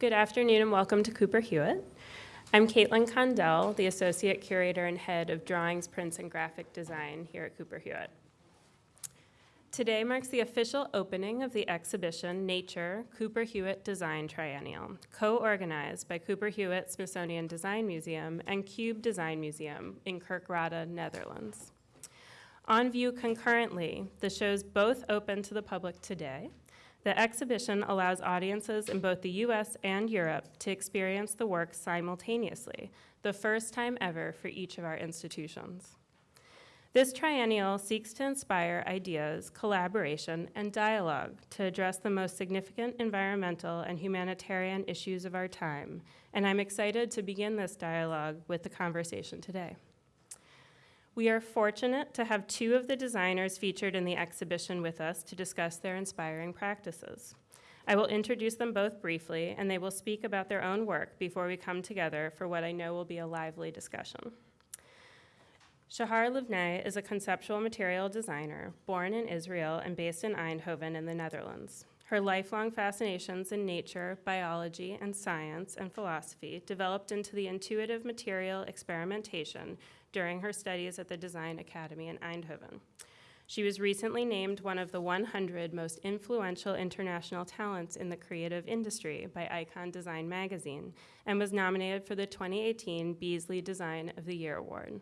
Good afternoon and welcome to Cooper Hewitt. I'm Caitlin Condell, the Associate Curator and Head of Drawings, Prints, and Graphic Design here at Cooper Hewitt. Today marks the official opening of the exhibition Nature Cooper Hewitt Design Triennial, co-organized by Cooper Hewitt Smithsonian Design Museum and Cube Design Museum in Kerkrade, Netherlands. On view concurrently, the shows both open to the public today. The exhibition allows audiences in both the US and Europe to experience the work simultaneously, the first time ever for each of our institutions. This triennial seeks to inspire ideas, collaboration, and dialogue to address the most significant environmental and humanitarian issues of our time, and I'm excited to begin this dialogue with the conversation today. We are fortunate to have two of the designers featured in the exhibition with us to discuss their inspiring practices. I will introduce them both briefly, and they will speak about their own work before we come together for what I know will be a lively discussion. Shahar Livneh is a conceptual material designer born in Israel and based in Eindhoven in the Netherlands. Her lifelong fascinations in nature, biology, and science and philosophy developed into the intuitive material experimentation during her studies at the Design Academy in Eindhoven. She was recently named one of the 100 most influential international talents in the creative industry by Icon Design magazine and was nominated for the 2018 Beazley Design of the Year award.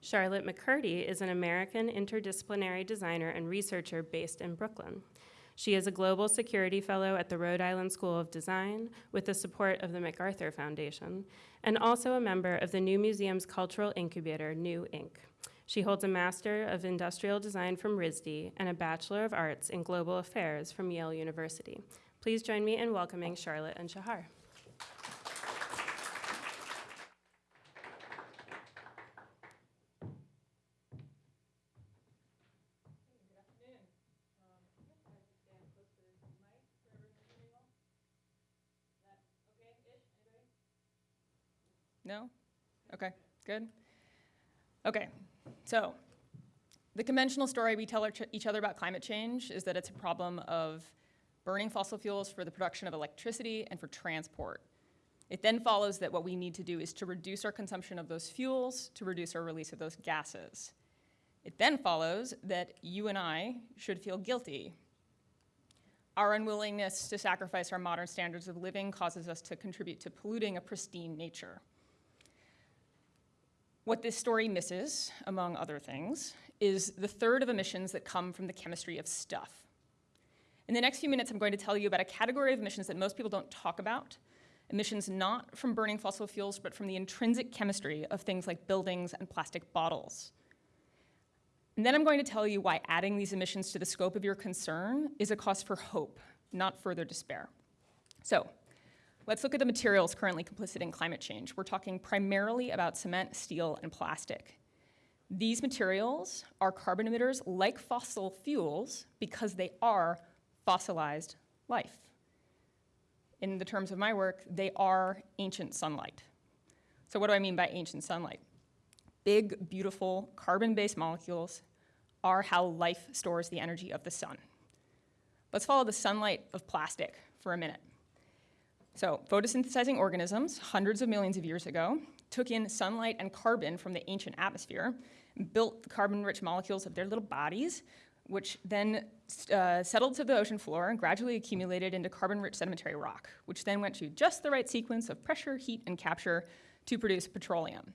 Charlotte McCurdy is an American interdisciplinary designer and researcher based in Brooklyn. She is a Global Security Fellow at the Rhode Island School of Design with the support of the MacArthur Foundation, and also a member of the New Museum's cultural incubator, New Inc. She holds a Master of Industrial Design from RISD and a Bachelor of Arts in Global Affairs from Yale University. Please join me in welcoming Charlotte and Shahar. No? Okay, good. Okay, so the conventional story we tell each other about climate change is that it's a problem of burning fossil fuels for the production of electricity and for transport. It then follows that what we need to do is to reduce our consumption of those fuels to reduce our release of those gases. It then follows that you and I should feel guilty. Our unwillingness to sacrifice our modern standards of living causes us to contribute to polluting a pristine nature. What this story misses, among other things, is the third of emissions that come from the chemistry of stuff. In the next few minutes, I'm going to tell you about a category of emissions that most people don't talk about, emissions not from burning fossil fuels, but from the intrinsic chemistry of things like buildings and plastic bottles. And then I'm going to tell you why adding these emissions to the scope of your concern is a cause for hope, not further despair. So Let's look at the materials currently complicit in climate change. We're talking primarily about cement, steel, and plastic. These materials are carbon emitters like fossil fuels because they are fossilized life. In the terms of my work, they are ancient sunlight. So what do I mean by ancient sunlight? Big, beautiful, carbon-based molecules are how life stores the energy of the sun. Let's follow the sunlight of plastic for a minute. So photosynthesizing organisms, hundreds of millions of years ago, took in sunlight and carbon from the ancient atmosphere, built carbon-rich molecules of their little bodies, which then uh, settled to the ocean floor and gradually accumulated into carbon-rich sedimentary rock, which then went to just the right sequence of pressure, heat, and capture to produce petroleum.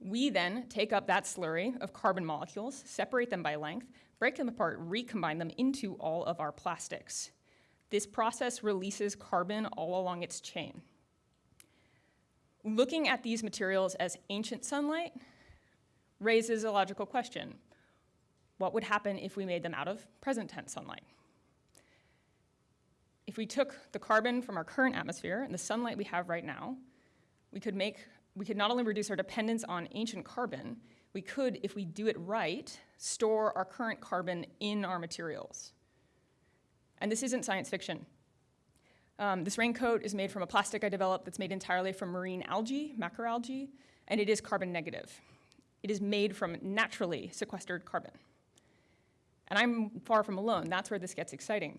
We then take up that slurry of carbon molecules, separate them by length, break them apart, recombine them into all of our plastics. This process releases carbon all along its chain. Looking at these materials as ancient sunlight raises a logical question. What would happen if we made them out of present tense sunlight? If we took the carbon from our current atmosphere and the sunlight we have right now, we could make, we could not only reduce our dependence on ancient carbon, we could, if we do it right, store our current carbon in our materials. And this isn't science fiction. Um, this raincoat is made from a plastic I developed that's made entirely from marine algae, macroalgae, and it is carbon negative. It is made from naturally sequestered carbon. And I'm far from alone. That's where this gets exciting.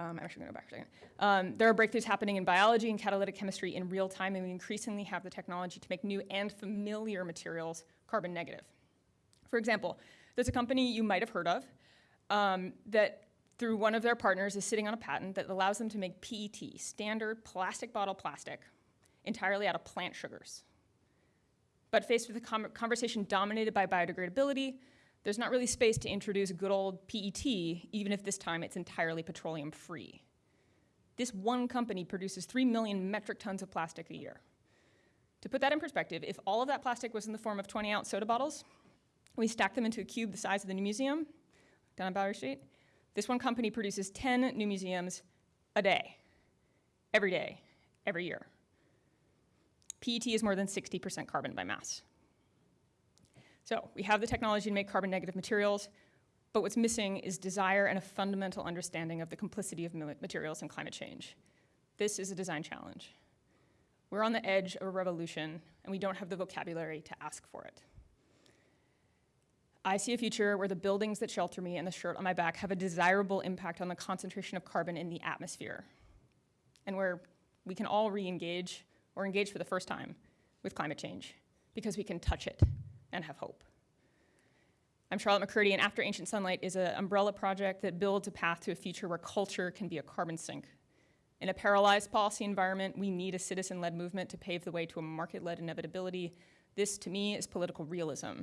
Um, I'm actually going to go back a second. Um, there are breakthroughs happening in biology and catalytic chemistry in real time, and we increasingly have the technology to make new and familiar materials carbon negative. For example, there's a company you might have heard of um, that, through one of their partners, is sitting on a patent that allows them to make PET, standard plastic bottle plastic, entirely out of plant sugars. But faced with a conversation dominated by biodegradability, there's not really space to introduce good old PET, even if this time it's entirely petroleum free. This one company produces 3 million metric tons of plastic a year. To put that in perspective, if all of that plastic was in the form of 20 ounce soda bottles, we stack them into a cube the size of the new museum down on Bowery Street. This one company produces 10 new museums a day, every day, every year. PET is more than 60% carbon by mass. So we have the technology to make carbon negative materials, but what's missing is desire and a fundamental understanding of the complicity of materials and climate change. This is a design challenge. We're on the edge of a revolution, and we don't have the vocabulary to ask for it. I see a future where the buildings that shelter me and the shirt on my back have a desirable impact on the concentration of carbon in the atmosphere, and where we can all re engage or engage for the first time with climate change because we can touch it and have hope. I'm Charlotte McCurdy, and After Ancient Sunlight is an umbrella project that builds a path to a future where culture can be a carbon sink. In a paralyzed policy environment, we need a citizen led movement to pave the way to a market led inevitability. This, to me, is political realism.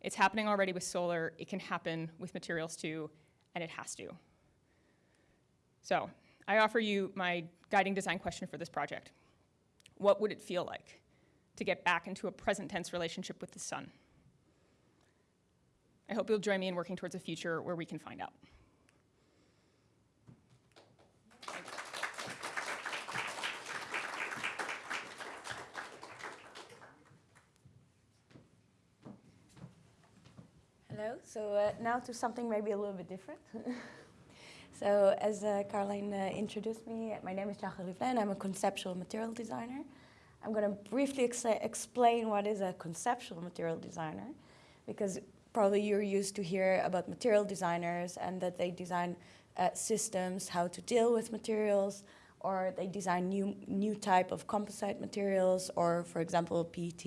It's happening already with solar, it can happen with materials too, and it has to. So, I offer you my guiding design question for this project What would it feel like to get back into a present tense relationship with the sun? I hope you'll join me in working towards a future where we can find out. Hello. So uh, now to something maybe a little bit different. so as uh, Caroline uh, introduced me, my name is Shahar Livneh. I'm a conceptual material designer. I'm going to briefly ex explain what is a conceptual material designer, because probably you're used to hear about material designers and that they design uh, systems, how to deal with materials, or they design new new type of composite materials, or for example, PET,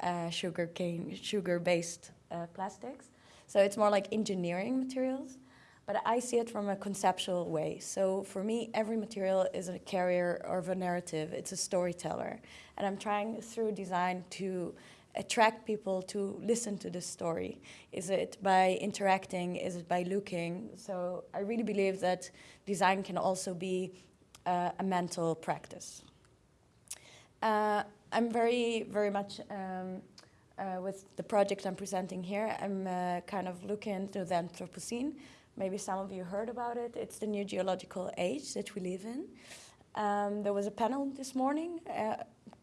uh, sugar cane, sugar-based uh, plastics. So it's more like engineering materials, but I see it from a conceptual way. So for me, every material is a carrier of a narrative. It's a storyteller, and I'm trying through design to attract people to listen to this story. Is it by interacting? Is it by looking? So I really believe that design can also be uh, a mental practice. Uh, I'm very, very much um, uh, with the project I'm presenting here. I'm uh, kind of looking into the Anthropocene. Maybe some of you heard about it. It's the new geological age that we live in. Um, there was a panel this morning, uh,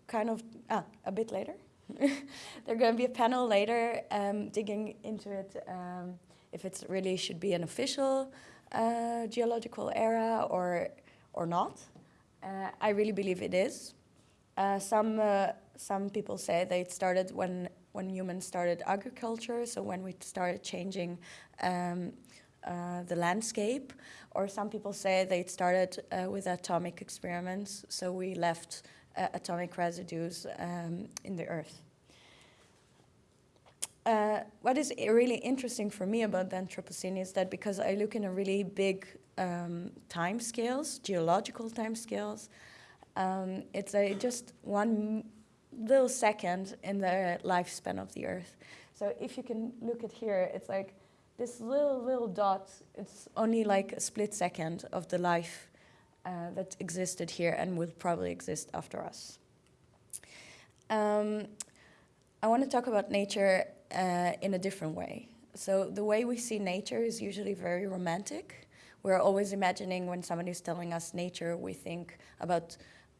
kind of ah, a bit later. There's going to be a panel later um, digging into it um, if it really should be an official uh, geological era or or not. Uh, I really believe it is. Uh, some some people say that it started when when humans started agriculture, so when we started changing um, uh, the landscape, or some people say they started uh, with atomic experiments, so we left uh, atomic residues um, in the earth. Uh, what is really interesting for me about the Anthropocene is that because I look in a really big um, time scales, geological time scales, um, it's a, just one little second in the lifespan of the Earth. So if you can look at here, it's like this little, little dot, it's only like a split second of the life uh, that existed here and will probably exist after us. Um, I want to talk about nature uh, in a different way. So the way we see nature is usually very romantic. We're always imagining when somebody's telling us nature, we think about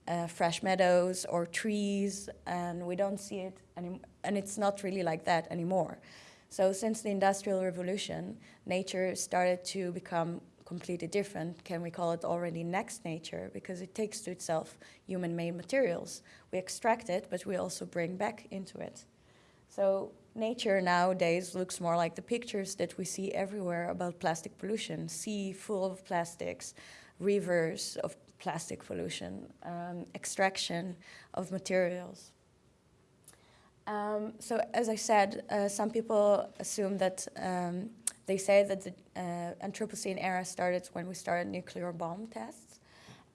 uh, fresh meadows or trees, and we don't see it. And it's not really like that anymore. So since the Industrial Revolution, nature started to become completely different. Can we call it already next nature? Because it takes to itself human-made materials. We extract it, but we also bring back into it. So nature nowadays looks more like the pictures that we see everywhere about plastic pollution. Sea full of plastics, rivers of plastic pollution, um, extraction of materials. Um, so as I said, uh, some people assume that um, they say that the uh, Anthropocene era started when we started nuclear bomb tests.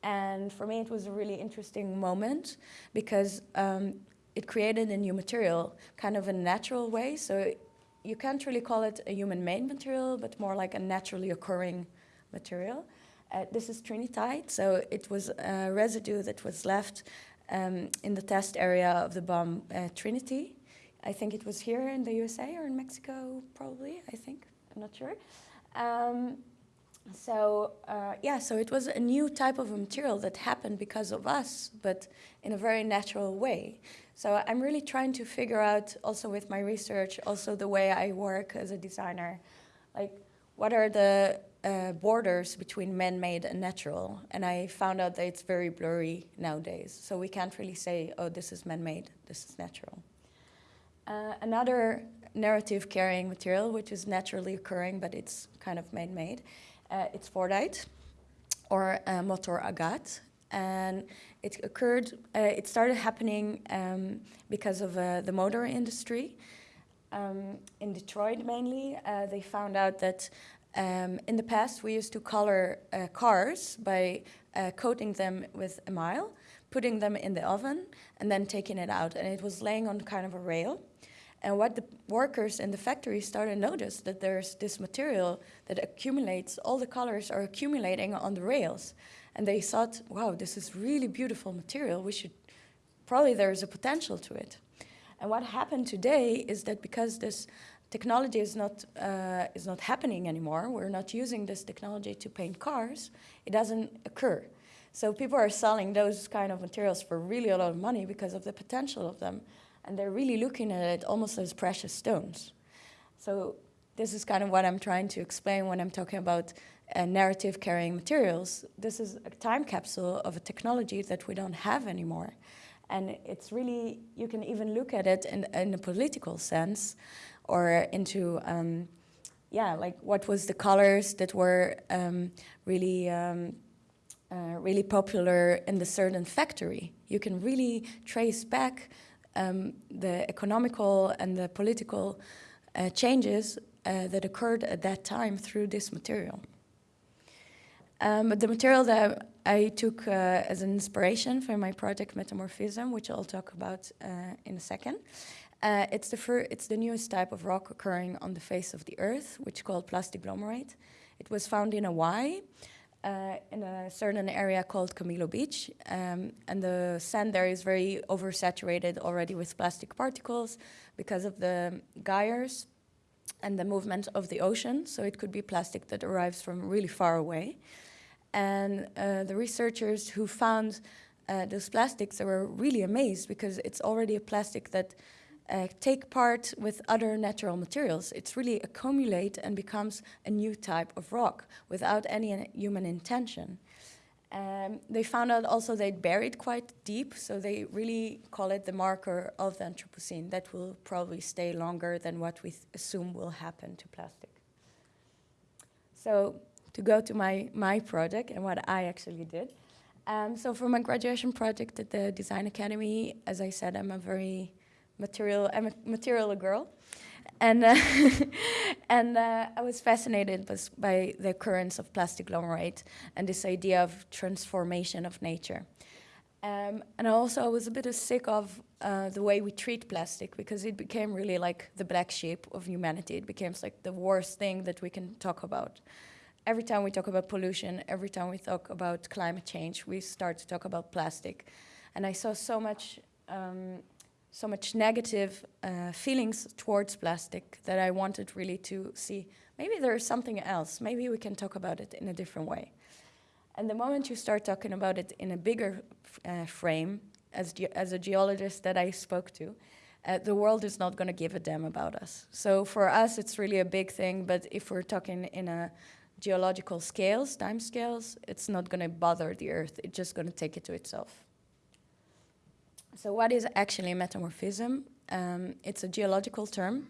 And for me, it was a really interesting moment because um, it created a new material, kind of a natural way. So you can't really call it a human-made material, but more like a naturally occurring material. Uh, this is trinitite, so it was a residue that was left um, in the test area of the bomb uh, Trinity. I think it was here in the USA or in Mexico, probably, I think. I'm not sure. Um, so uh, yeah, so it was a new type of material that happened because of us, but in a very natural way. So I'm really trying to figure out, also with my research, also the way I work as a designer, like what are the uh, borders between man-made and natural? And I found out that it's very blurry nowadays. So we can't really say, oh, this is man-made, this is natural. Uh, another narrative carrying material, which is naturally occurring, but it's kind of man-made, uh, it's Fordite or uh, motor agate. And it occurred, uh, it started happening um, because of the motor industry. Um, in Detroit mainly, uh, they found out that um, in the past we used to color uh, cars by uh, coating them with enamel, putting them in the oven, and then taking it out. And it was laying on kind of a rail. And what the workers in the factory started to notice that there's this material that accumulates, all the colors are accumulating on the rails. And they thought, wow, this is really beautiful material. We should, probably there is a potential to it. And what happened today is that because this technology is not, uh, is not happening anymore, we're not using this technology to paint cars, it doesn't occur. So people are selling those kind of materials for really a lot of money because of the potential of them. And they're really looking at it almost as precious stones. So this is kind of what I'm trying to explain when I'm talking about uh, narrative carrying materials. This is a time capsule of a technology that we don't have anymore. And it's really, you can even look at it in, in a political sense or into, um, yeah, like what was the colors that were um, really, um, uh, really popular in the certain factory. You can really trace back um, the economical and the political uh, changes uh, that occurred at that time through this material. Um, but the material that I took uh, as an inspiration for my project Metamorphism, which I'll talk about uh, in a second, uh, it's, the it's the newest type of rock occurring on the face of the Earth, which is called plastiglomerate. It was found in Hawaii, uh, in a certain area called Kamilo Beach, um, and the sand there is very oversaturated already with plastic particles because of the gyres and the movement of the ocean, so it could be plastic that arrives from really far away. And uh, the researchers who found uh, those plastics, were really amazed because it's already a plastic that uh, take part with other natural materials. It's really accumulate and becomes a new type of rock without any human intention. Um, they found out also they buried quite deep, so they really call it the marker of the Anthropocene. That will probably stay longer than what we assume will happen to plastic. So to go to my, my project and what I actually did. Um, so for my graduation project at the Design Academy, as I said, I'm a very material, I'm a material girl. And, uh, and uh, I was fascinated by the occurrence of plastiglomerate and this idea of transformation of nature. Um, and also I was a bit sick of uh, the way we treat plastic because it became really like the black sheep of humanity. It became like the worst thing that we can talk about every time we talk about pollution, every time we talk about climate change, we start to talk about plastic. And I saw so much, um, so much negative uh, feelings towards plastic that I wanted really to see, maybe there is something else, maybe we can talk about it in a different way. And the moment you start talking about it in a bigger uh, frame, as, as a geologist that I spoke to, uh, the world is not going to give a damn about us. So for us, it's really a big thing, but if we're talking in a geological scales, time scales, it's not going to bother the Earth. It's just going to take it to itself. So what is actually metamorphism? Um, it's a geological term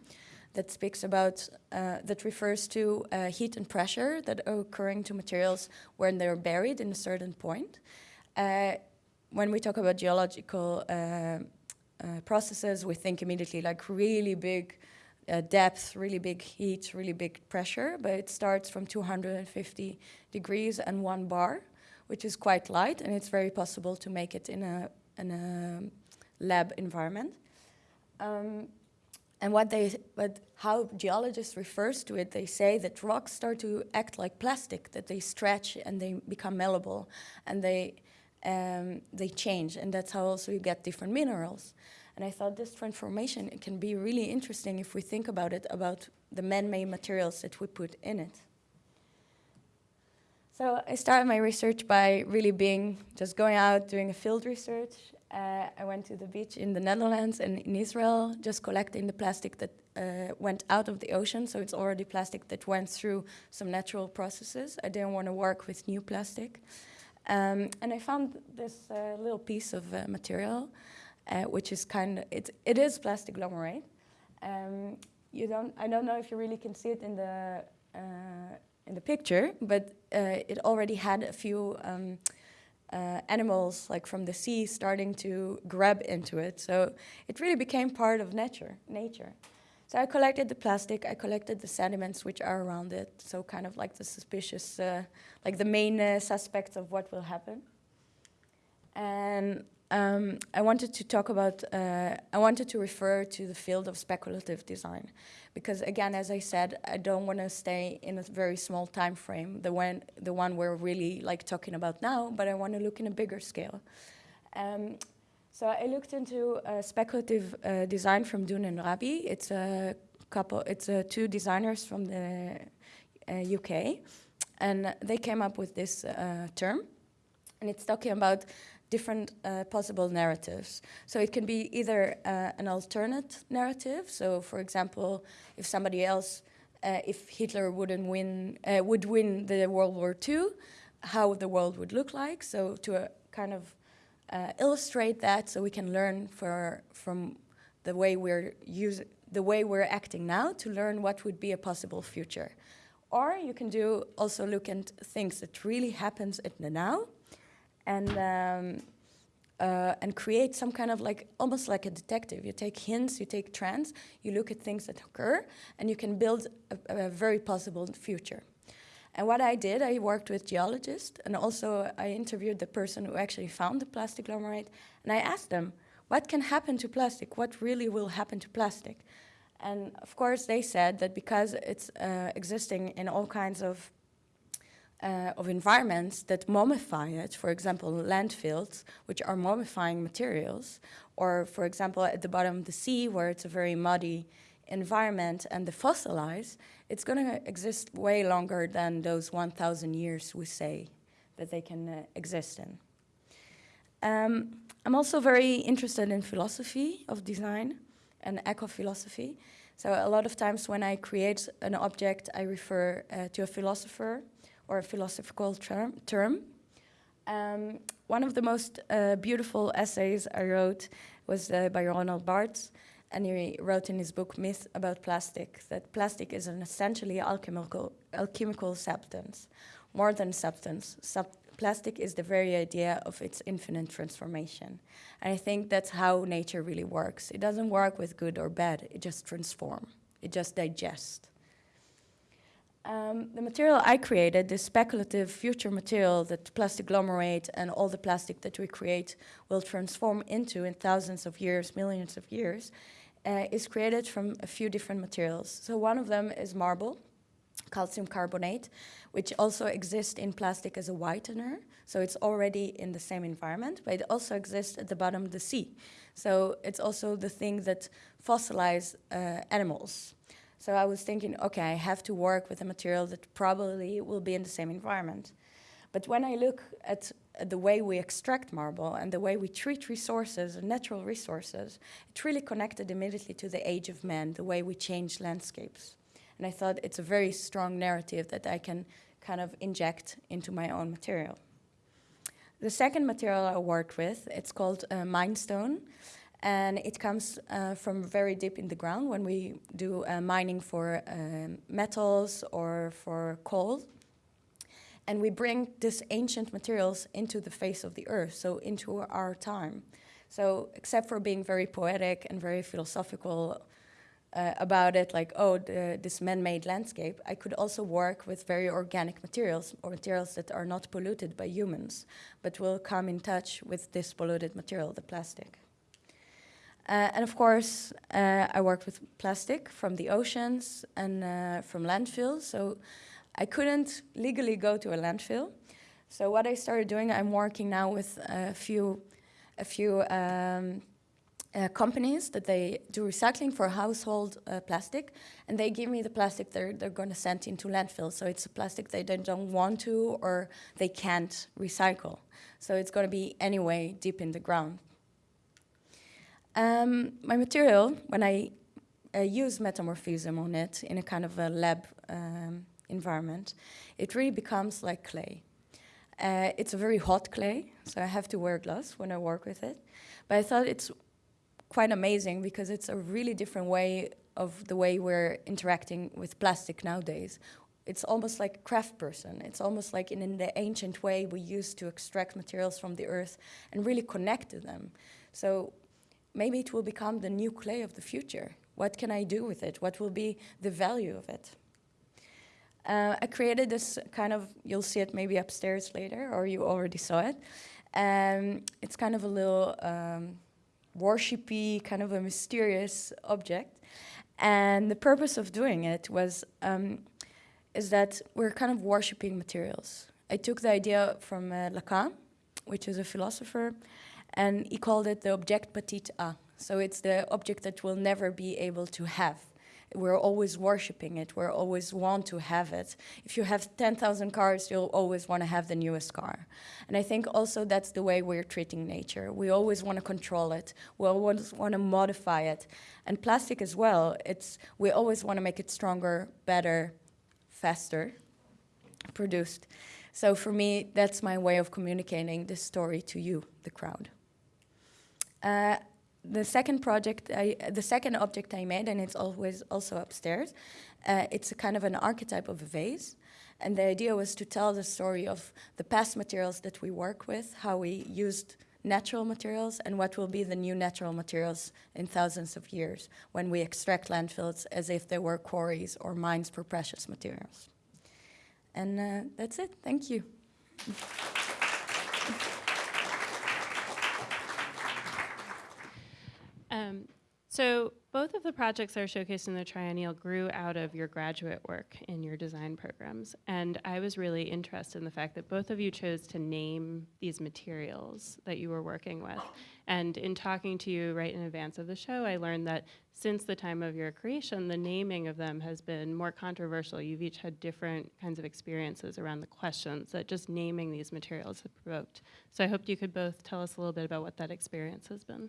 that speaks about, uh, that refers to uh, heat and pressure that are occurring to materials when they're buried in a certain point. Uh, when we talk about geological uh, uh, processes, we think immediately like really big uh, depth, really big heat, really big pressure, but it starts from 250 degrees and one bar, which is quite light, and it's very possible to make it in a, in a lab environment. Um, and what they, but how geologists refers to it, they say that rocks start to act like plastic, that they stretch and they become malleable, and they um, they change, and that's how also you get different minerals. And I thought this transformation can be really interesting if we think about it, about the man-made materials that we put in it. So I started my research by really being just going out doing a field research. Uh, I went to the beach in the Netherlands and in Israel, just collecting the plastic that uh, went out of the ocean. So it's already plastic that went through some natural processes. I didn't want to work with new plastic. Um, and I found this uh, little piece of uh, material, uh, which is kind of, it, it is plastic agglomerate. Um, you don't, I don't know if you really can see it in the, uh, in the picture, but uh, it already had a few um, uh, animals like from the sea starting to grab into it. So it really became part of nature. nature. So I collected the plastic, I collected the sediments which are around it, so kind of like the suspicious, uh, like the main uh, suspects of what will happen. And um, I wanted to talk about, uh, I wanted to refer to the field of speculative design. Because again, as I said, I don't want to stay in a very small time frame, the one, the one we're really like talking about now, but I want to look in a bigger scale. Um, so I looked into uh, speculative uh, design from Dunne and Raby. It's a couple, it's uh, two designers from the UK, uh, and they came up with this uh, term, and it's talking about different uh, possible narratives. So it can be either an alternate narrative. So, for example, if somebody else, if Hitler wouldn't win, would win the World War II, how the world would look like. So to a kind of uh, illustrate that so we can learn for, from the way we're using the way we're acting now to learn what would be a possible future. Or you can do also look at things that really happens in the now and um, uh, and create some kind of like almost like a detective. You take hints, you take trends, you look at things that occur, and you can build a, a very possible future. And what I did, I worked with geologists and also I interviewed the person who actually found the plastic agglomerate and I asked them, what can happen to plastic? What really will happen to plastic? And of course they said that because it's uh, existing in all kinds of uh, of environments that mummify it, for example, landfills, which are mummifying materials, or for example, at the bottom of the sea, where it's a very muddy environment and the fossilize, it's going to exist way longer than those 1,000 years we say that they can uh, exist in. Um, I'm also very interested in philosophy of design and eco-philosophy. So a lot of times when I create an object, I refer uh, to a philosopher or a philosophical term. term. Um, one of the most uh, beautiful essays I wrote was uh, by Roland Barthes, and he wrote in his book Myth about plastic that plastic is an essentially alchemical, alchemical substance. More than substance, sub plastic is the very idea of its infinite transformation. And I think that's how nature really works. It doesn't work with good or bad, it just transforms, it just digests. Um, the material I created, this speculative future material that plastic agglomerate and all the plastic that we create will transform into in thousands of years, millions of years, uh, is created from a few different materials. So one of them is marble, calcium carbonate, which also exists in plastic as a whitener. So it's already in the same environment, but it also exists at the bottom of the sea. So it's also the thing that fossilize uh, animals. So I was thinking, okay, I have to work with a material that probably will be in the same environment. But when I look at the way we extract marble and the way we treat resources and natural resources, it really connected immediately to the age of man, the way we change landscapes. And I thought it's a very strong narrative that I can kind of inject into my own material. The second material I worked with, it's called uh, Minestone, and it comes uh, from very deep in the ground when we do uh, mining for um, metals or for coal. And we bring these ancient materials into the face of the earth, so into our time. So, except for being very poetic and very philosophical uh, about it, like, oh, the, this man made landscape, I could also work with very organic materials or materials that are not polluted by humans, but will come in touch with this polluted material, the plastic. Uh, and of course, uh, I worked with plastic from the oceans and uh, from landfills. So I couldn't legally go to a landfill. So what I started doing, I'm working now with a few, a few um, uh, companies that they do recycling for household uh, plastic, and they give me the plastic they're, they're going to send into landfill. So it's a plastic they don't want to or they can't recycle. So it's going to be anyway deep in the ground. Um, my material, when I uh, use metamorphism on it in a kind of a lab um, environment, it really becomes like clay. Uh, it's a very hot clay, so I have to wear gloves when I work with it. But I thought it's quite amazing because it's a really different way of the way we're interacting with plastic nowadays. It's almost like a craft person. It's almost like in, in the ancient way we used to extract materials from the earth and really connect to them. So maybe it will become the new clay of the future. What can I do with it? What will be the value of it? Uh, I created this kind of, you'll see it maybe upstairs later, or you already saw it. Um, it's kind of a little um, worshipy, kind of a mysterious object. And the purpose of doing it was, um, is that we're kind of worshiping materials. I took the idea from uh, Lacan, which is a philosopher, and he called it the objet petit a. So it's the object that we'll never be able to have we're always worshiping it. We're always want to have it. If you have 10,000 cars, you'll always want to have the newest car. And I think also that's the way we're treating nature. We always want to control it. We always want to modify it. And plastic as well, it's, we always want to make it stronger, better, faster produced. So for me, that's my way of communicating this story to you, the crowd. Uh, the second project, I, the second object I made, and it's always also upstairs, uh, it's a kind of an archetype of a vase. And the idea was to tell the story of the past materials that we work with, how we used natural materials, and what will be the new natural materials in thousands of years when we extract landfills as if they were quarries or mines for precious materials. And uh, that's it. Thank you. Um, so both of the projects that are showcased in the triennial grew out of your graduate work in your design programs. And I was really interested in the fact that both of you chose to name these materials that you were working with. And in talking to you right in advance of the show, I learned that since the time of your creation, the naming of them has been more controversial. You've each had different kinds of experiences around the questions that just naming these materials have provoked. So I hoped you could both tell us a little bit about what that experience has been.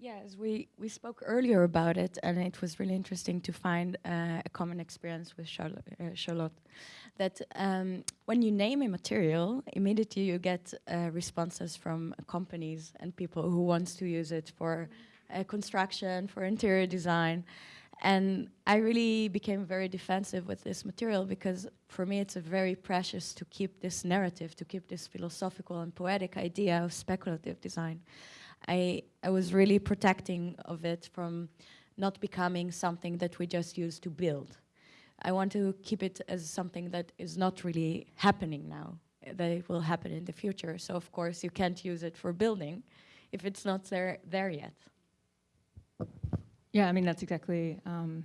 Yes, we, we spoke earlier about it, and it was really interesting to find uh, a common experience with Charlotte. Uh, Charlotte that um, when you name a material, immediately you get uh, responses from companies and people who wants to use it for uh, construction, for interior design. And I really became very defensive with this material because for me it's a very precious to keep this narrative, to keep this philosophical and poetic idea of speculative design. I, I was really protecting of it from not becoming something that we just use to build. I want to keep it as something that is not really happening now, that it will happen in the future. So of course you can't use it for building if it's not there, there yet. Yeah, I mean, that's exactly, um,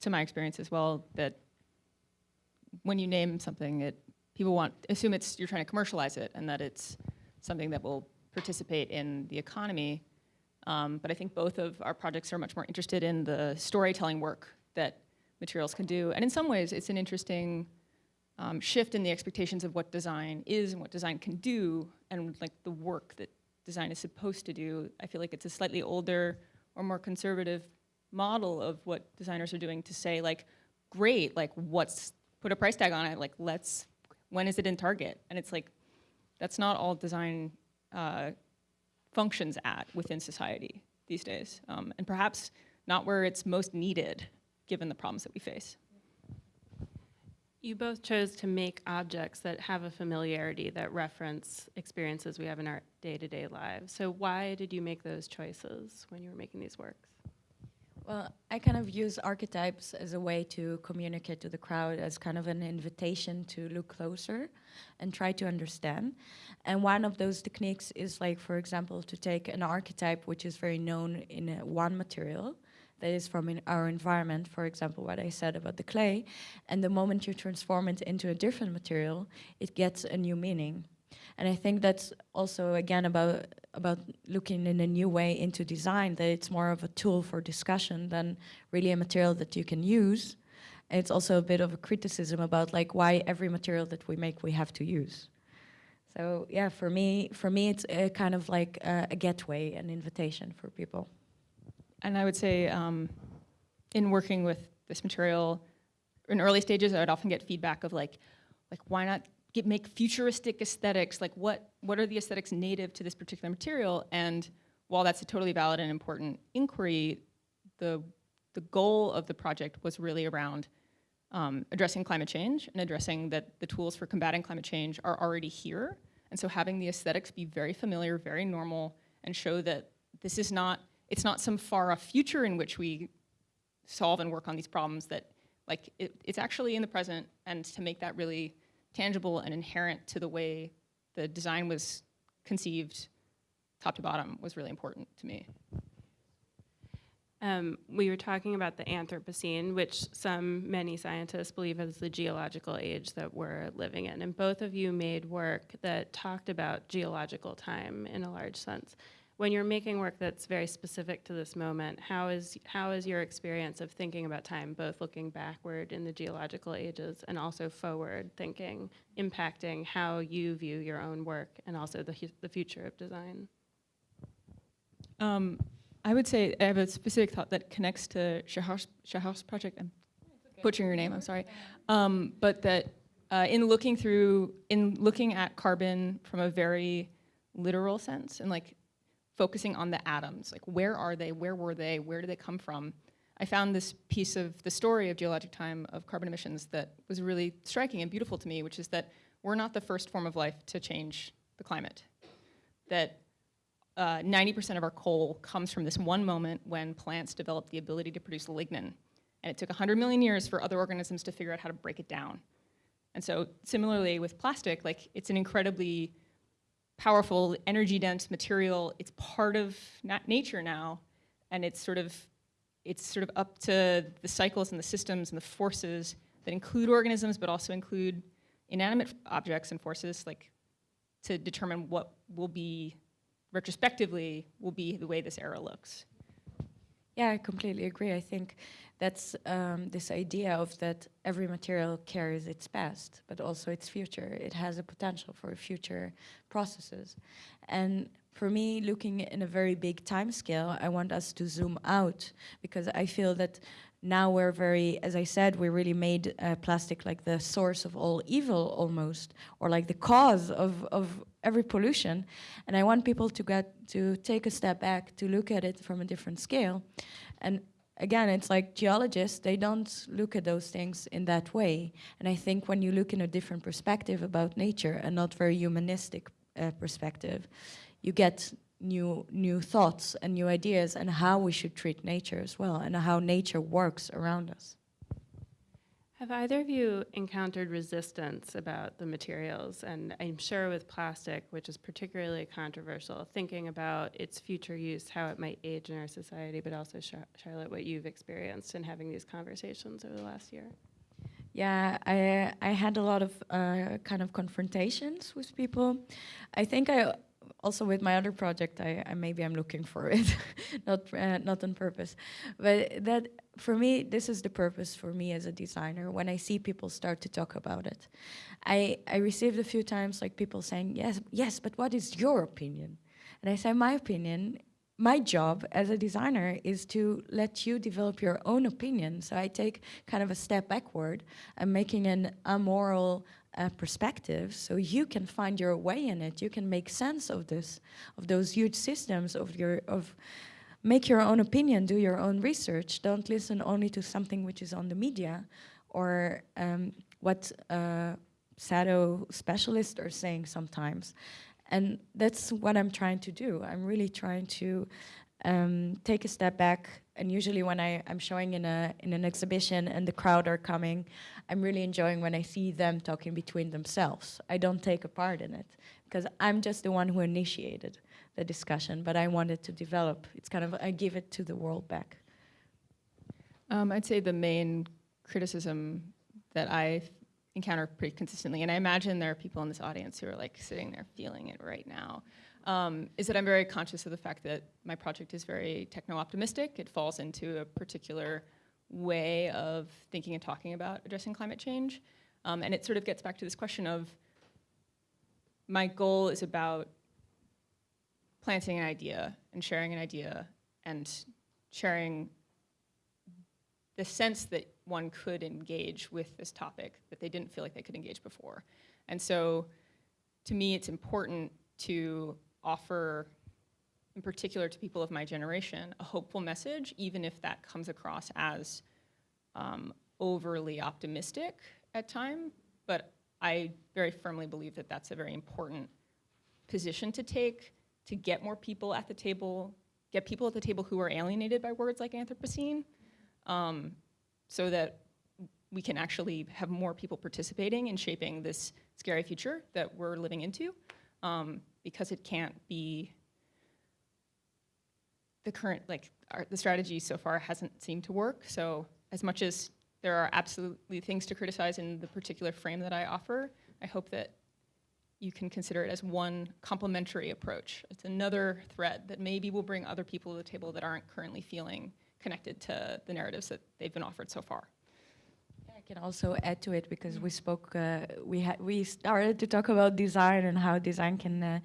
to my experience as well, that when you name something, it people want, assume it's, you're trying to commercialize it and that it's something that will participate in the economy. Um, but I think both of our projects are much more interested in the storytelling work that materials can do. And in some ways, it's an interesting um, shift in the expectations of what design is and what design can do and like the work that design is supposed to do. I feel like it's a slightly older or more conservative model of what designers are doing to say like, great, like what's, put a price tag on it, like let's, when is it in Target? And it's like, that's not all design uh, functions at within society these days, um, and perhaps not where it's most needed, given the problems that we face. You both chose to make objects that have a familiarity that reference experiences we have in our day-to-day lives. So why did you make those choices when you were making these works? Well, I kind of use archetypes as a way to communicate to the crowd as kind of an invitation to look closer and try to understand. And one of those techniques is like, for example, to take an archetype which is very known in uh, one material that is from our environment, for example, what I said about the clay, and the moment you transform it into a different material, it gets a new meaning. And I think that's also again about about looking in a new way into design. That it's more of a tool for discussion than really a material that you can use. And it's also a bit of a criticism about like why every material that we make we have to use. So yeah, for me, for me, it's a kind of like a, a gateway, an invitation for people. And I would say, um, in working with this material, in early stages, I would often get feedback of like, like why not get, make futuristic aesthetics? Like what, what are the aesthetics native to this particular material? And while that's a totally valid and important inquiry, the, the goal of the project was really around um, addressing climate change and addressing that the tools for combating climate change are already here. And so having the aesthetics be very familiar, very normal, and show that this is not, it's not some far off future in which we solve and work on these problems that like it, it's actually in the present and to make that really tangible and inherent to the way the design was conceived top to bottom was really important to me. Um, we were talking about the Anthropocene, which some, many scientists believe is the geological age that we're living in. And both of you made work that talked about geological time in a large sense. When you're making work that's very specific to this moment, how is, how is your experience of thinking about time, both looking backward in the geological ages and also forward thinking, impacting how you view your own work and also the, the future of design? Um, I would say I have a specific thought that connects to Shahar's, Shahar's project. I'm butchering your name, I'm sorry. Um, but that uh, in looking through, in looking at carbon from a very literal sense and like focusing on the atoms, like where are they, where were they, where did they come from? I found this piece of the story of geologic time of carbon emissions that was really striking and beautiful to me, which is that we're not the first form of life to change the climate. That uh, 90% of our coal comes from this one moment when plants developed the ability to produce lignin. And it took 100 million years for other organisms to figure out how to break it down. And so similarly with plastic, like it's an incredibly powerful, energy-dense material. It's part of nat nature now, and it's sort of it's sort of up to the cycles and the systems and the forces that include organisms, but also include inanimate objects and forces, like to determine what will be retrospectively will be the way this era looks. Yeah, I completely agree. I think that's um, this idea of that every material carries its past, but also its future. It has a potential for future processes. And for me, looking in a very big time scale, I want us to zoom out because I feel that now we're very, as I said, we really made uh, plastic like the source of all evil almost, or like the cause of, of every pollution. And I want people to get to take a step back to look at it from a different scale. And again, it's like geologists, they don't look at those things in that way. And I think when you look in a different perspective about nature, a not very humanistic uh, perspective, you get new new thoughts and new ideas and how we should treat nature as well and how nature works around us. Have either of you encountered resistance about the materials? And I'm sure with plastic, which is particularly controversial, thinking about its future use, how it might age in our society, but also, Char Charlotte, what you've experienced in having these conversations over the last year. Yeah, I I had a lot of uh, kind of confrontations with people. I think I also with my other project, I, I maybe I'm looking for it, not uh, not on purpose, but that for me, this is the purpose for me as a designer. When I see people start to talk about it, I I received a few times like people saying yes, yes, but what is your opinion? And I say my opinion. My job as a designer is to let you develop your own opinion. So I take kind of a step backward. I'm making an amoral uh, perspectives, so you can find your way in it. You can make sense of this, of those huge systems, of your of make your own opinion, do your own research. Don't listen only to something which is on the media or um, what uh, shadow specialists are saying sometimes. And that's what I'm trying to do. I'm really trying to um, take a step back. And usually when I, I'm showing in, a, in an exhibition and the crowd are coming, I'm really enjoying when I see them talking between themselves. I don't take a part in it because I'm just the one who initiated the discussion, but I wanted to develop. It's kind of, I give it to the world back. Um, I'd say the main criticism that I encounter pretty consistently, and I imagine there are people in this audience who are like sitting there feeling it right now, um, is that I'm very conscious of the fact that my project is very techno-optimistic. It falls into a particular way of thinking and talking about addressing climate change. Um, and it sort of gets back to this question of my goal is about planting an idea and sharing an idea and sharing the sense that one could engage with this topic that they didn't feel like they could engage before. And so to me, it's important to offer, in particular to people of my generation, a hopeful message, even if that comes across as um, overly optimistic at time. But I very firmly believe that that's a very important position to take to get more people at the table, get people at the table who are alienated by words like Anthropocene, um, so that we can actually have more people participating in shaping this scary future that we're living into, um, because it can't be the current, like, our, the strategy so far hasn't seemed to work. So as much as there are absolutely things to criticize in the particular frame that I offer, I hope that you can consider it as one complementary approach. It's another thread that maybe will bring other people to the table that aren't currently feeling connected to the narratives that they've been offered so far. Can also add to it because we spoke, uh, we had we started to talk about design and how design can uh,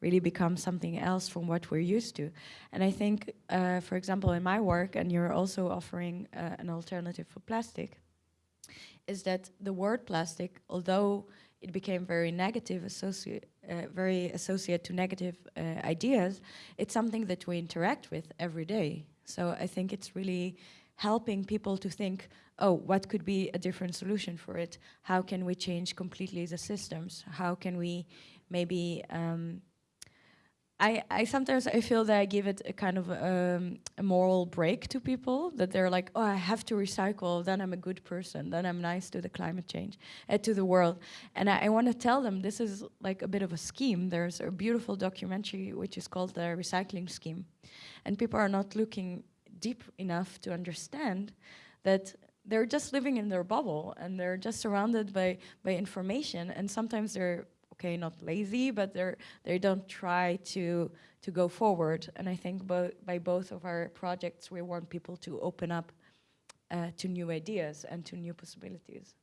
really become something else from what we're used to. And I think, uh, for example, in my work, and you're also offering uh, an alternative for plastic, is that the word plastic, although it became very negative, associate, uh, very associated to negative uh, ideas, it's something that we interact with every day. So I think it's really helping people to think, oh, what could be a different solution for it? How can we change completely the systems? How can we maybe um, I, I sometimes I feel that I give it a kind of um, a moral break to people that they're like, oh, I have to recycle, then I'm a good person, then I'm nice to the climate change, uh, to the world. And I, I want to tell them this is like a bit of a scheme. There's a beautiful documentary which is called the recycling scheme. And people are not looking deep enough to understand that they're just living in their bubble and they're just surrounded by, by information and sometimes they're okay, not lazy, but they're, they don't try to, to go forward. And I think bo by both of our projects, we want people to open up uh, to new ideas and to new possibilities.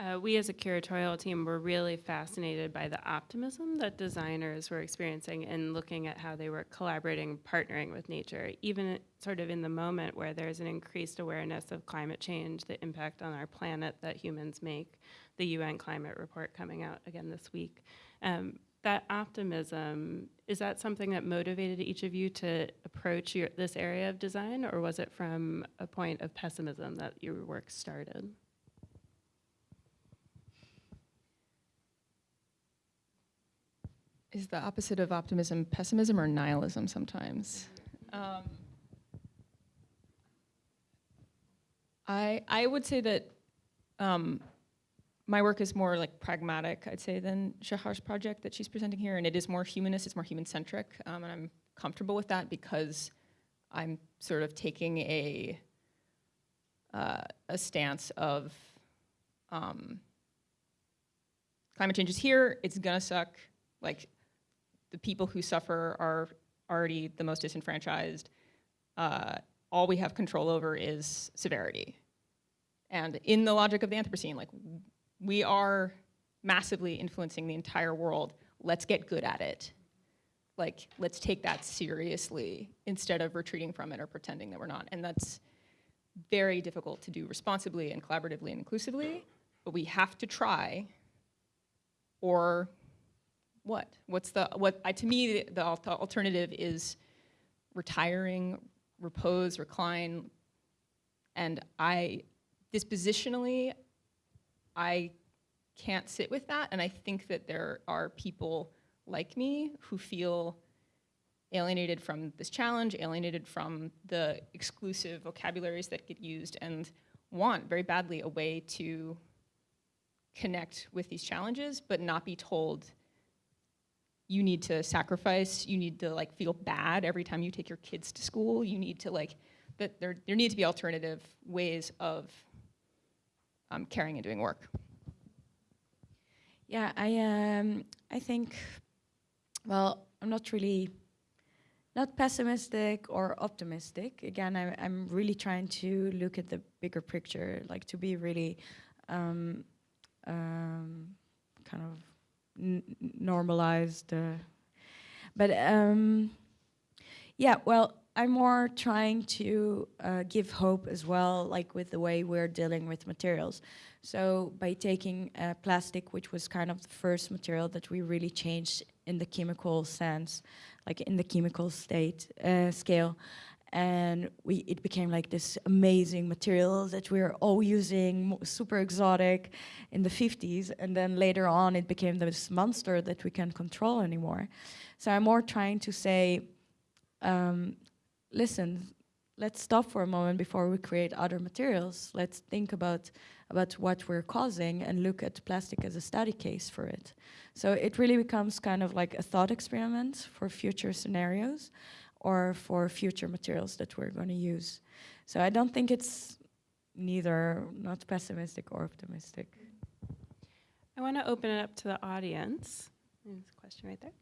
Uh, we as a curatorial team were really fascinated by the optimism that designers were experiencing in looking at how they were collaborating, partnering with nature, even sort of in the moment where there's an increased awareness of climate change, the impact on our planet that humans make, the UN climate report coming out again this week. Um, that optimism, is that something that motivated each of you to approach your, this area of design, or was it from a point of pessimism that your work started? Is the opposite of optimism pessimism or nihilism sometimes. Um, I, I would say that um, my work is more like pragmatic, I'd say, than Shahar's project that she's presenting here, and it is more humanist, it's more human-centric, um, and I'm comfortable with that because I'm sort of taking a, uh, a stance of um, climate change is here, it's gonna suck, like the people who suffer are already the most disenfranchised. Uh, all we have control over is severity. And in the logic of the Anthropocene, like we are massively influencing the entire world. Let's get good at it. Like, let's take that seriously instead of retreating from it or pretending that we're not. And that's very difficult to do responsibly and collaboratively and inclusively. but we have to try, or what? What's the, what, I, to me, the, the the alternative is retiring, repose, recline, and I, dispositionally, I can't sit with that, and I think that there are people like me who feel alienated from this challenge, alienated from the exclusive vocabularies that get used, and want very badly a way to connect with these challenges, but not be told you need to sacrifice, you need to like feel bad every time you take your kids to school, you need to like, that there, there need to be alternative ways of um, caring and doing work. Yeah, I um, I think, well, I'm not really, not pessimistic or optimistic. Again, I, I'm really trying to look at the bigger picture, like to be really, um, um, kind of normalized. Uh, but um, yeah, well, I'm more trying to uh, give hope as well, like with the way we're dealing with materials. So by taking uh, plastic, which was kind of the first material that we really changed in the chemical sense, like in the chemical state uh, scale, and we it became like this amazing material that we were all using, super exotic, in the 50s, and then later on it became this monster that we can't control anymore. So I'm more trying to say. Um, listen, let's stop for a moment before we create other materials. Let's think about about what we're causing and look at plastic as a study case for it. So it really becomes kind of like a thought experiment for future scenarios or for future materials that we're going to use. So I don't think it's neither not pessimistic or optimistic. I want to open it up to the audience. There's a question right there.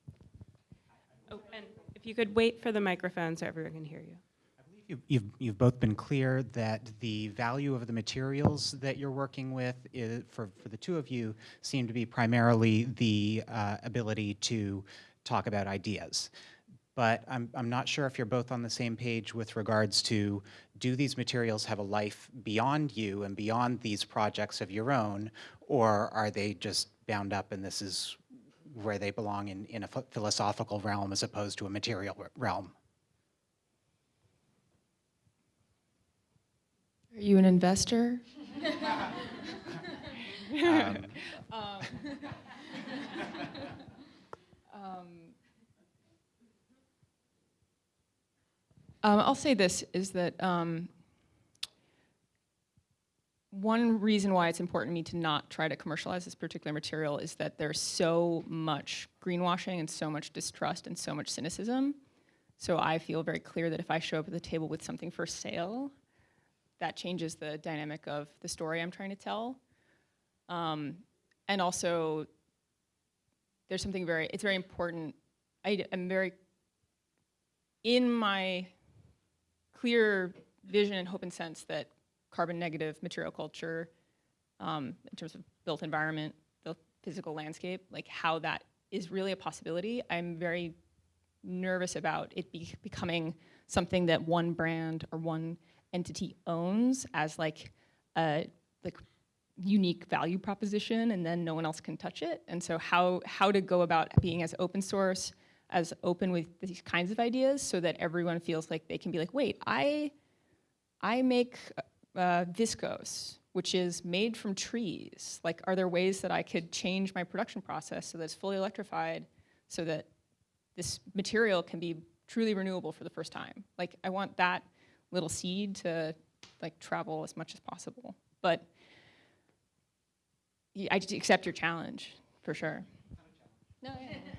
Oh, and if you could wait for the microphone so everyone can hear you. I believe You- You've, you've both been clear that the value of the materials that you're working with is, for, for the two of you seem to be primarily the uh, ability to talk about ideas. But I'm, I'm not sure if you're both on the same page with regards to, do these materials have a life beyond you and beyond these projects of your own? Or are they just bound up and this is where they belong in, in a ph- philosophical realm as opposed to a material realm? Are you an investor? Um, Um, I'll say this is that um, one reason why it's important to me to not try to commercialize this particular material is that there's so much greenwashing and so much distrust and so much cynicism. So I feel very clear that if I show up at the table with something for sale, that changes the dynamic of the story I'm trying to tell. Um, and also, there's something very, it's very important. I am very, in my clear vision and hope and sense that carbon negative material culture, um, in terms of built environment, the physical landscape, like how that is really a possibility. I'm very nervous about it be becoming something that one brand or one entity owns as like a like unique value proposition and then no one else can touch it and so how how to go about being as open source as open with these kinds of ideas so that everyone feels like they can be like wait i i make uh, viscose which is made from trees like are there ways that i could change my production process so that it's fully electrified so that this material can be truly renewable for the first time like i want that little seed to like travel as much as possible but I just accept your challenge for sure. No, yeah.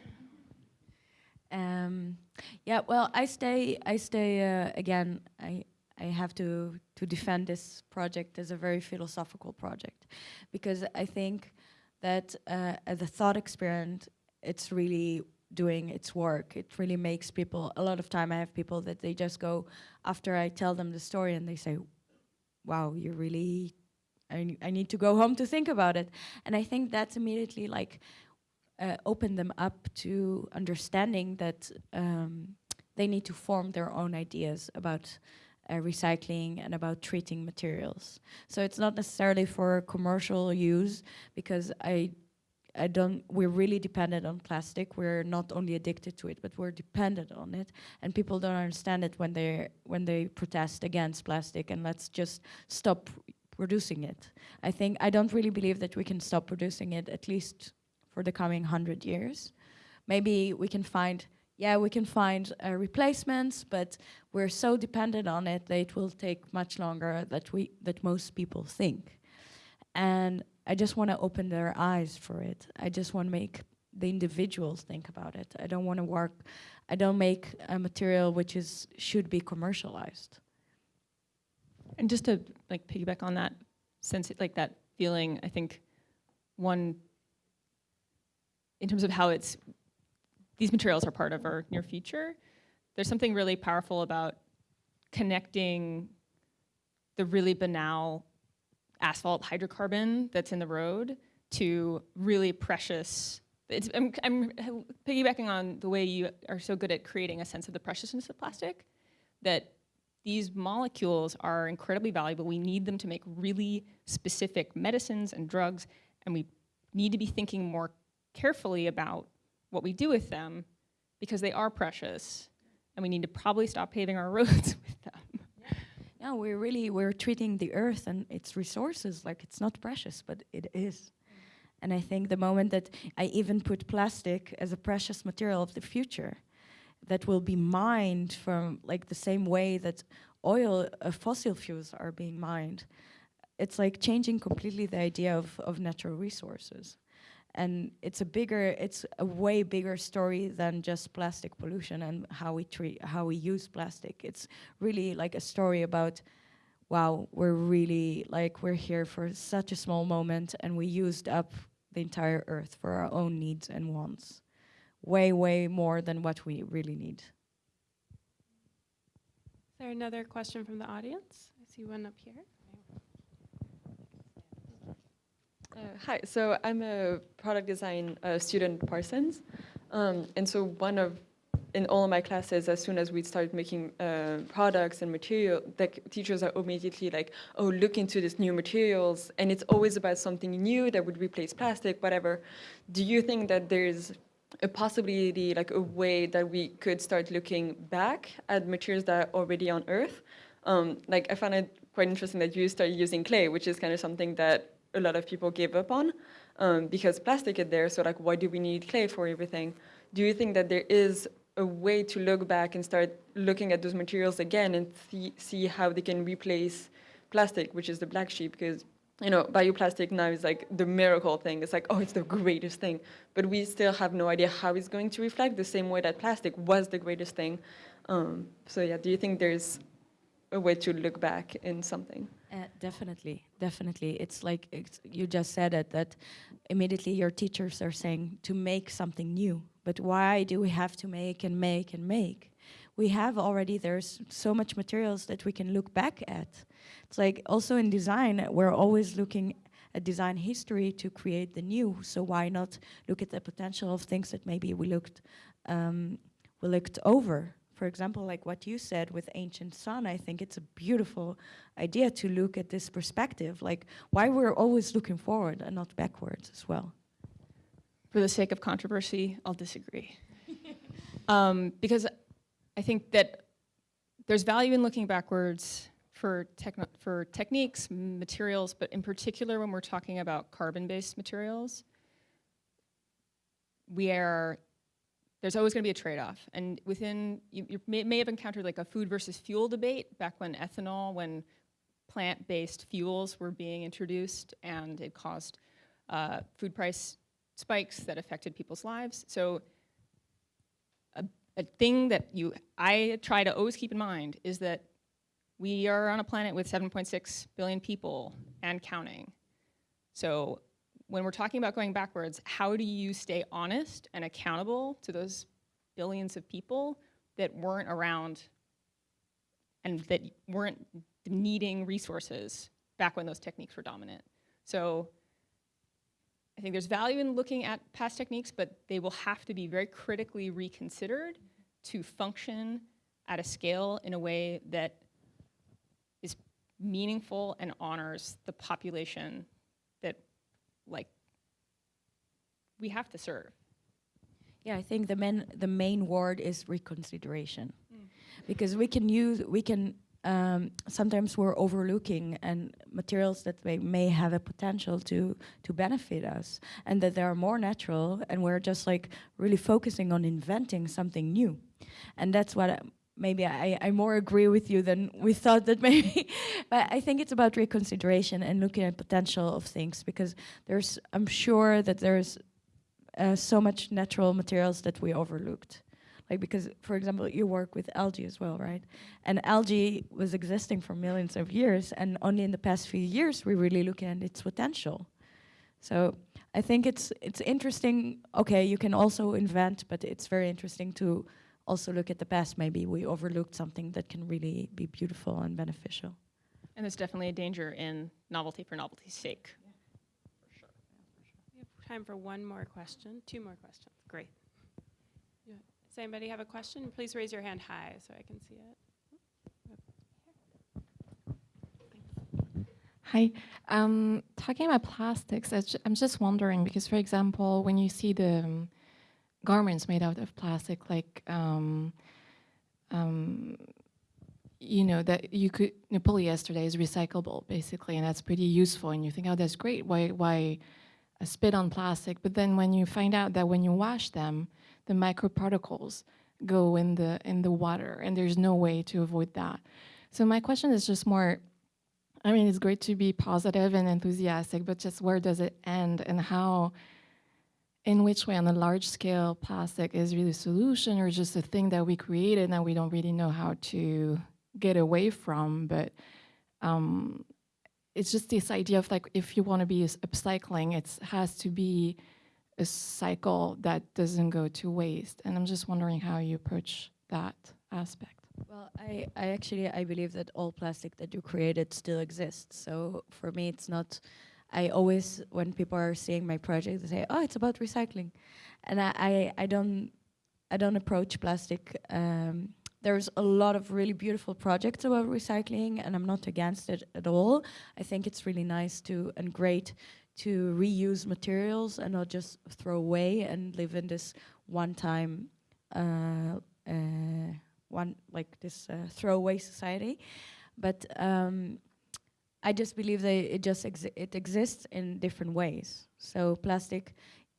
Um, yeah, well, I stay. I stay uh, again. I I have to to defend this project as a very philosophical project, because I think that uh, as a thought experiment, it's really doing its work. It really makes people. A lot of time, I have people that they just go after I tell them the story, and they say, "Wow, you really." I, I need to go home to think about it, and I think that's immediately like uh, open them up to understanding that um, they need to form their own ideas about uh, recycling and about treating materials. So it's not necessarily for commercial use because I I don't we're really dependent on plastic. We're not only addicted to it, but we're dependent on it. And people don't understand it when they when they protest against plastic and let's just stop producing it. I think I don't really believe that we can stop producing it at least for the coming 100 years. Maybe we can find yeah, we can find uh, replacements, but we're so dependent on it that it will take much longer that we that most people think. And I just want to open their eyes for it. I just want to make the individuals think about it. I don't want to work. I don't make a material which is should be commercialized. And just to like piggyback on that sense, like that feeling, I think one, in terms of how it's, these materials are part of our near future, there's something really powerful about connecting the really banal asphalt hydrocarbon that's in the road to really precious, it's, I'm, I'm piggybacking on the way you are so good at creating a sense of the preciousness of plastic, that these molecules are incredibly valuable. We need them to make really specific medicines and drugs, and we need to be thinking more carefully about what we do with them because they are precious, and we need to probably stop paving our roads with them. No, we're really we're treating the earth and its resources like it's not precious, but it is. And I think the moment that I even put plastic as a precious material of the future, that will be mined from like the same way that oil, uh, fossil fuels are being mined, it's like changing completely the idea of, of natural resources. And it's a bigger, it's a way bigger story than just plastic pollution and how we treat, how we use plastic. It's really like a story about, wow, we're really like we're here for such a small moment, and we used up the entire earth for our own needs and wants, way, way more than what we really need. Is there another question from the audience? I see one up here. Uh, hi, so I'm a product design uh, student Parsons. Um, and so one of, in all of my classes, as soon as we start making uh, products and material, the teachers are immediately like, oh, look into these new materials. And it's always about something new that would replace plastic, whatever. Do you think that there's a possibility, like a way that we could start looking back at materials that are already on Earth? Um, like I found it quite interesting that you started using clay, which is kind of something that a lot of people give up on um, because plastic is there. So like, why do we need clay for everything? Do you think that there is a way to look back and start looking at those materials again and see, see how they can replace plastic, which is the black sheep? Because you know, bioplastic now is like the miracle thing. It's like, oh, it's the greatest thing. But we still have no idea how it's going to reflect the same way that plastic was the greatest thing. Um, so yeah, do you think there's a way to look back in something? Uh, definitely, definitely. It's like it's, you just said it that immediately your teachers are saying to make something new. But why do we have to make and make and make? We have already, there's so much materials that we can look back at. It's like also in design, we're always looking at design history to create the new. So why not look at the potential of things that maybe we looked, um, we looked over? For example, like what you said with Ancient Sun, I think it's a beautiful idea to look at this perspective, like why we're always looking forward and not backwards as well. For the sake of controversy, I'll disagree. um, because I think that there's value in looking backwards for, for techniques, materials, but in particular when we're talking about carbon-based materials, we are there's always going to be a trade-off. And within, you, you may, may, have encountered like a food versus fuel debate back when ethanol, when plant-based fuels were being introduced and it caused uh, food price spikes that affected people's lives. So a, a thing that you, I try to always keep in mind is that we are on a planet with 7.6 billion people and counting. So when we're talking about going backwards, how do you stay honest and accountable to those billions of people that weren't around and that weren't needing resources back when those techniques were dominant? So I think there's value in looking at past techniques, but they will have to be very critically reconsidered to function at a scale in a way that is meaningful and honors the population like we have to serve. Yeah, I think the main the main word is reconsideration, because we can use we can um, sometimes we're overlooking and materials that may, may have a potential to to benefit us, and that they are more natural, and we're just like really focusing on inventing something new, and that's what. I, Maybe I, I more agree with you than we thought that maybe, but I think it's about reconsideration and looking at potential of things because there's I'm sure that there's uh, so much natural materials that we overlooked. Like because, for example, you work with algae as well, right? And algae was existing for millions of years, and only in the past few years we really look at its potential. So I think it's it's interesting. Okay, you can also invent, but it's very interesting to also look at the past. Maybe we overlooked something that can really be beautiful and beneficial. And there's definitely a danger in novelty for novelty's sake. For sure. We have time for one more question, two more questions. Great. Yeah. Does anybody have a question? Please raise your hand high so I can see it. Hi. Um, talking about plastics, I ju- I'm just wondering because, for example, when you see the um, garments made out of plastic, like um, um, you know that you could you know, polyester is recyclable basically, and that's pretty useful. And you think, oh, that's great. Why why spit on plastic? But then when you find out that when you wash them, the microparticles go in the in the water, and there's no way to avoid that. So my question is just more I mean, it's great to be positive and enthusiastic, but just where does it end and how, in which way on a large scale, plastic is really a solution or just a thing that we created and we don't really know how to get away from. But um, it's just this idea of like, if you want to be upcycling, it has to be a cycle that doesn't go to waste. And I'm just wondering how you approach that aspect. Well, I, I actually I believe that all plastic that you created still exists. So for me, it's not. I always when people are seeing my project, they say, "Oh, it's about recycling," and I I, I don't I don't approach plastic. Um, there's a lot of really beautiful projects about recycling, and I'm not against it at all. I think it's really nice to and great to reuse materials and not just throw away and live in this one-time. Uh, uh, one like this uh, throwaway society, but um, I just believe that it just exi- it exists in different ways. So plastic,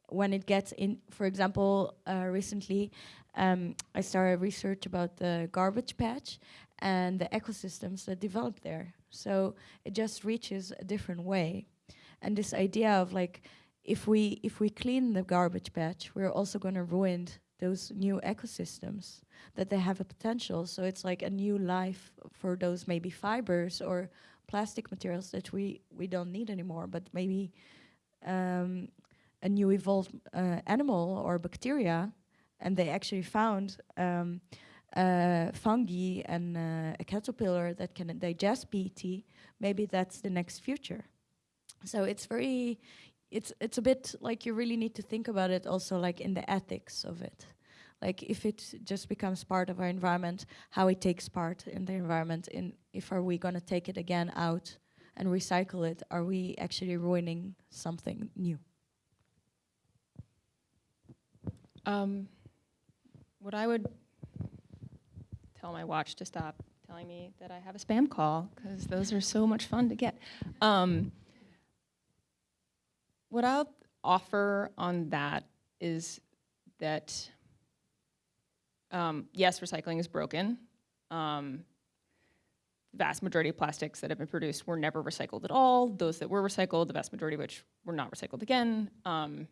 when it gets in, for example, uh, recently um, I started research about the garbage patch and the ecosystems that develop there. So it just reaches a different way, and this idea of like if we if we clean the garbage patch, we're also going to ruin those new ecosystems that they have a potential. So it's like a new life for those maybe fibers or plastic materials that we, we don't need anymore, but maybe um, a new evolved uh, animal or bacteria. And they actually found um, uh, fungi and uh, a caterpillar that can digest PET. Maybe that's the next future. So it's very, it's it's a bit like you really need to think about it also like in the ethics of it like if it just becomes part of our environment how it takes part in the environment in if are we going to take it again out and recycle it are we actually ruining something new Um, what I would tell my watch to stop telling me that I have a spam call because those are so much fun to get. Um, what I'll offer on that is that um, yes, recycling is broken. Um, vast majority of plastics that have been produced were never recycled at all. Those that were recycled, the vast majority of which were not recycled again. Um,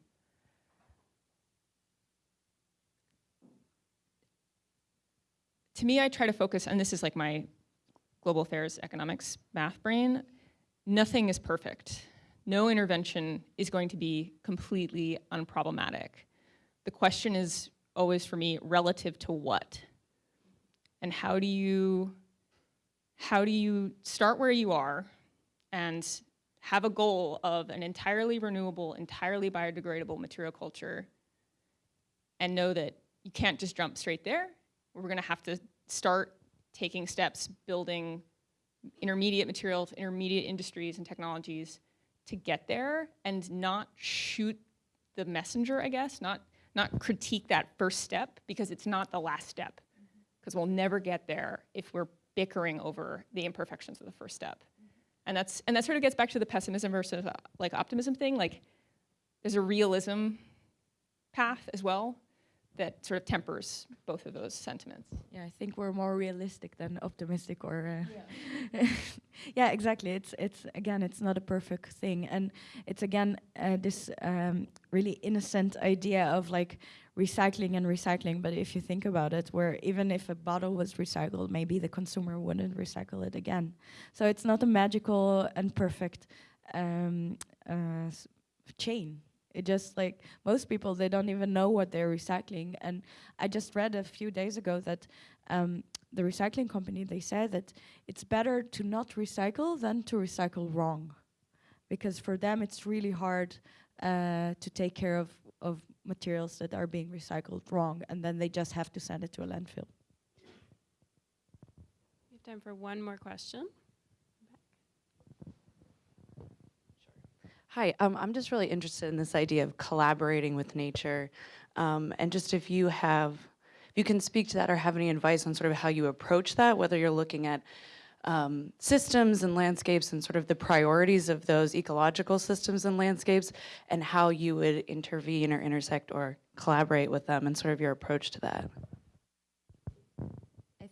to me, I try to focus, and this is like my global affairs economics math brain. Nothing is perfect. No intervention is going to be completely unproblematic. The question is always for me relative to what? And how do you how do you start where you are and have a goal of an entirely renewable, entirely biodegradable material culture and know that you can't just jump straight there. We're going to have to start taking steps building intermediate materials, intermediate industries and technologies to get there and not shoot the messenger, I guess, not, not critique that first step because it's not the last step. Because we'll never get there if we're bickering over the imperfections of the first step. And that's and that sort of gets back to the pessimism versus uh, like optimism thing. Like there's a realism path as well that sort of tempers both of those sentiments. Yeah, I think we're more realistic than optimistic or uh, yeah. exactly. It's it's again, it's not a perfect thing, and it's again uh, this um, really innocent idea of like recycling and recycling. But if you think about it, where even if a bottle was recycled, maybe the consumer wouldn't recycle it again. So it's not a magical and perfect um, uh, s- chain. It just like most people, they don't even know what they're recycling. And I just read a few days ago that um, the recycling company they said that it's better to not recycle than to recycle wrong, because for them it's really hard uh, to take care of of materials that are being recycled wrong, and then they just have to send it to a landfill. We have time for one more question. Hi, um, I'm just really interested in this idea of collaborating with nature, um, and just if you have, if you can speak to that or have any advice on sort of how you approach that, whether you're looking at um, systems and landscapes and sort of the priorities of those ecological systems and landscapes, and how you would intervene or intersect or collaborate with them, and sort of your approach to that.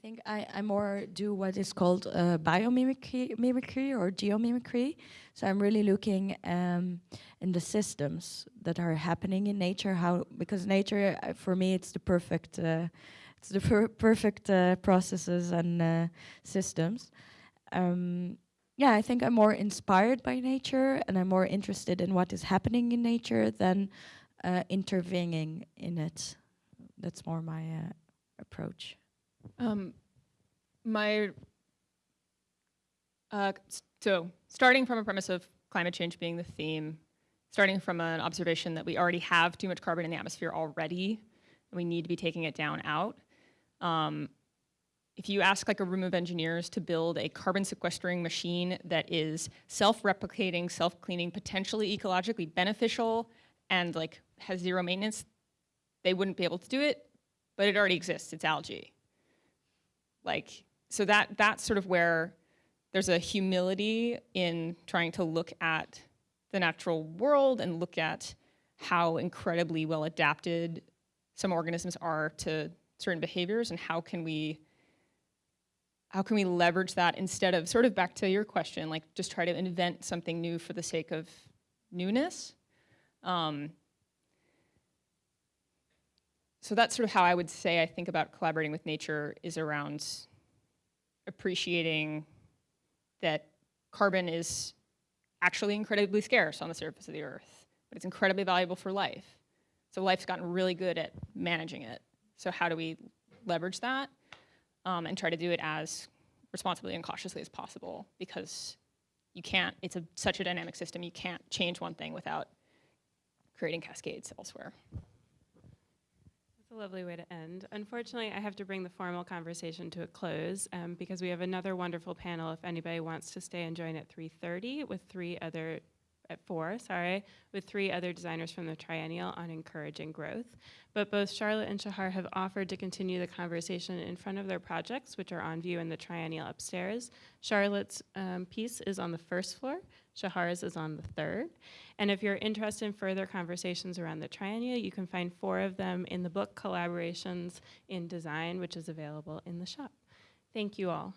I think I, I more do what is called uh, biomimicry mimicry or geomimicry. So I'm really looking um, in the systems that are happening in nature. How because nature uh, for me it's the perfect uh, it's the per- perfect uh, processes and uh, systems. Um, yeah, I think I'm more inspired by nature and I'm more interested in what is happening in nature than uh, intervening in it. That's more my approach. Um, my uh, so starting from a premise of climate change being the theme, starting from an observation that we already have too much carbon in the atmosphere already, and we need to be taking it down out. Um, if you ask like a room of engineers to build a carbon sequestering machine that is self-replicating, self-cleaning, potentially ecologically beneficial, and like has zero maintenance, they wouldn't be able to do it. But it already exists. It's algae like so that that's sort of where there's a humility in trying to look at the natural world and look at how incredibly well adapted some organisms are to certain behaviors and how can we how can we leverage that instead of sort of back to your question like just try to invent something new for the sake of newness. Um, so that's sort of how I would say I think about collaborating with nature is around appreciating that carbon is actually incredibly scarce on the surface of the earth, but it's incredibly valuable for life. So life's gotten really good at managing it. So how do we leverage that um, and try to do it as responsibly and cautiously as possible? Because you can't. It's a, such a dynamic system. You can't change one thing without creating cascades elsewhere. A lovely way to end. Unfortunately, I have to bring the formal conversation to a close um, because we have another wonderful panel. If anybody wants to stay and join at 3:30 with three other at four, sorry, with three other designers from the Triennial on encouraging growth. But both Charlotte and Shahar have offered to continue the conversation in front of their projects, which are on view in the Triennial upstairs. Charlotte's um, piece is on the first floor. Shahar's is on the third. And if you're interested in further conversations around the Triennial, you can find four of them in the book Collaborations in Design, which is available in the shop. Thank you all.